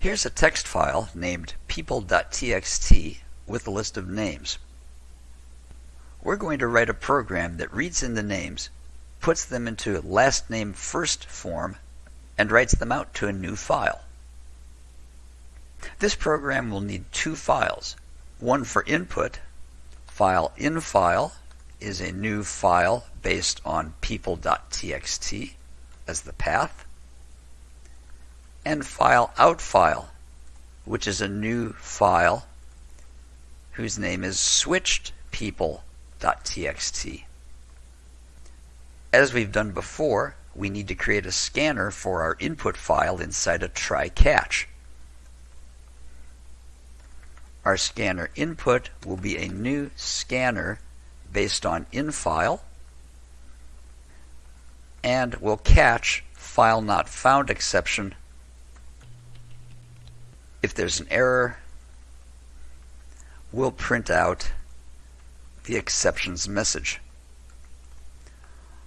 Here's a text file named people.txt with a list of names. We're going to write a program that reads in the names, puts them into last name first form, and writes them out to a new file. This program will need two files, one for input, file infile is a new file based on people.txt as the path, and file out file, which is a new file whose name is switched people.txt. As we've done before, we need to create a scanner for our input file inside a try catch. Our scanner input will be a new scanner based on infile and will catch file not found exception if there's an error we'll print out the exceptions message.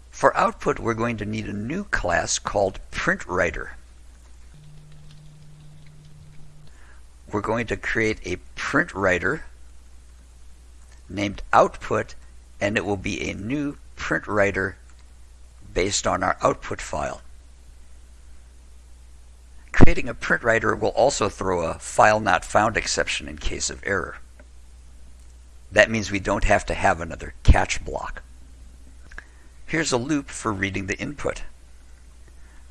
For output we're going to need a new class called printWriter. We're going to create a printWriter named output and it will be a new printWriter based on our output file. Creating a print writer will also throw a file not found exception in case of error. That means we don't have to have another catch block. Here's a loop for reading the input.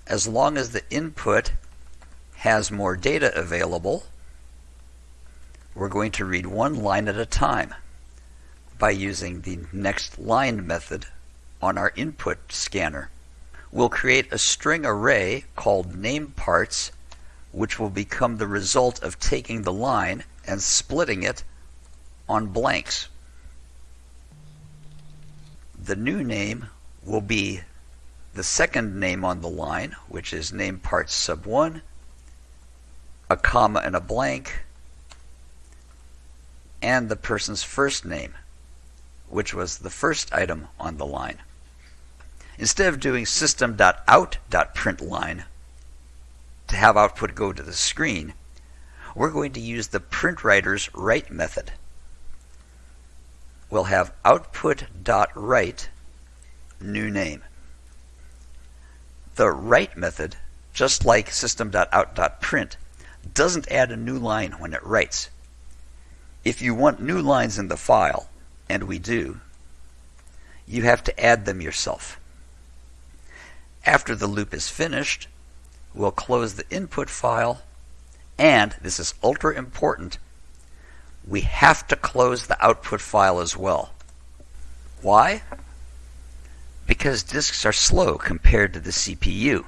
As long as the input has more data available, we're going to read one line at a time by using the next line method on our input scanner. We'll create a string array called name parts which will become the result of taking the line and splitting it on blanks. The new name will be the second name on the line, which is name part sub 1, a comma and a blank, and the person's first name which was the first item on the line. Instead of doing system.out.println to have output go to the screen, we're going to use the printWriter's write method. We'll have output.write new name. The write method, just like system.out.print, doesn't add a new line when it writes. If you want new lines in the file, and we do, you have to add them yourself. After the loop is finished, we'll close the input file, and this is ultra important, we have to close the output file as well. Why? Because disks are slow compared to the CPU.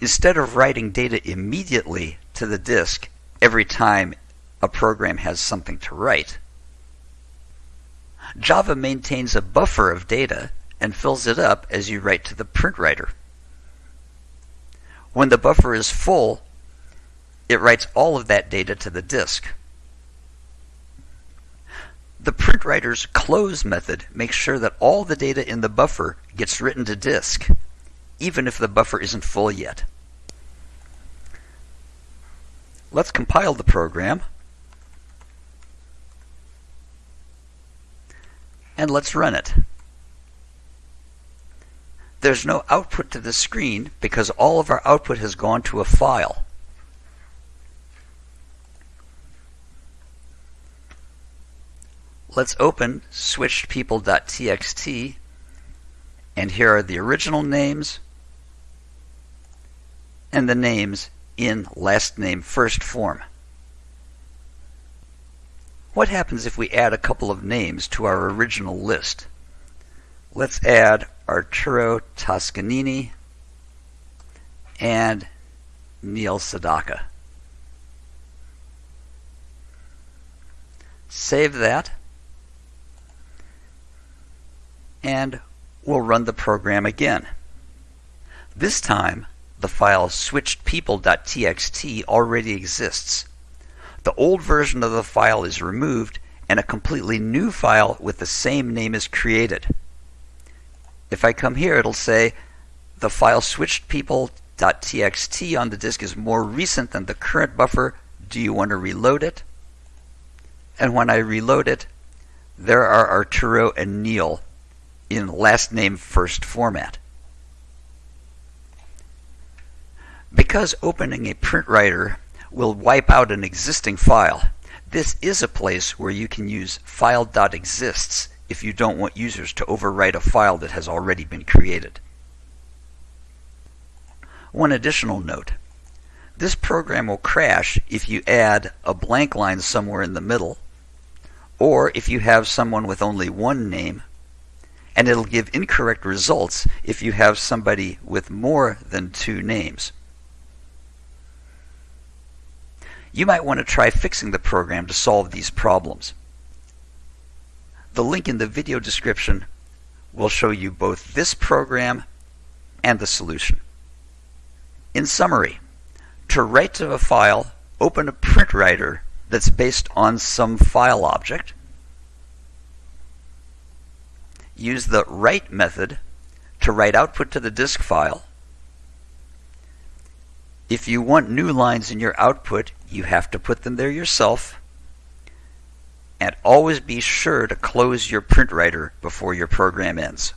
Instead of writing data immediately to the disk every time a program has something to write, Java maintains a buffer of data and fills it up as you write to the printWriter. When the buffer is full, it writes all of that data to the disk. The printWriter's close method makes sure that all the data in the buffer gets written to disk, even if the buffer isn't full yet. Let's compile the program. and let's run it. There's no output to the screen because all of our output has gone to a file. Let's open switchedpeople.txt and here are the original names and the names in last name first form. What happens if we add a couple of names to our original list? Let's add Arturo Toscanini and Neil Sedaka. Save that and we'll run the program again. This time the file switchedpeople.txt already exists the old version of the file is removed and a completely new file with the same name is created. If I come here, it'll say the file switched people .txt on the disk is more recent than the current buffer. Do you want to reload it? And when I reload it, there are Arturo and Neil in last name first format. Because opening a print writer will wipe out an existing file, this is a place where you can use file.exists if you don't want users to overwrite a file that has already been created. One additional note. This program will crash if you add a blank line somewhere in the middle, or if you have someone with only one name, and it'll give incorrect results if you have somebody with more than two names. You might want to try fixing the program to solve these problems. The link in the video description will show you both this program and the solution. In summary, to write to a file, open a print writer that's based on some file object. Use the write method to write output to the disk file. If you want new lines in your output, you have to put them there yourself. And always be sure to close your print writer before your program ends.